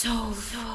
so, so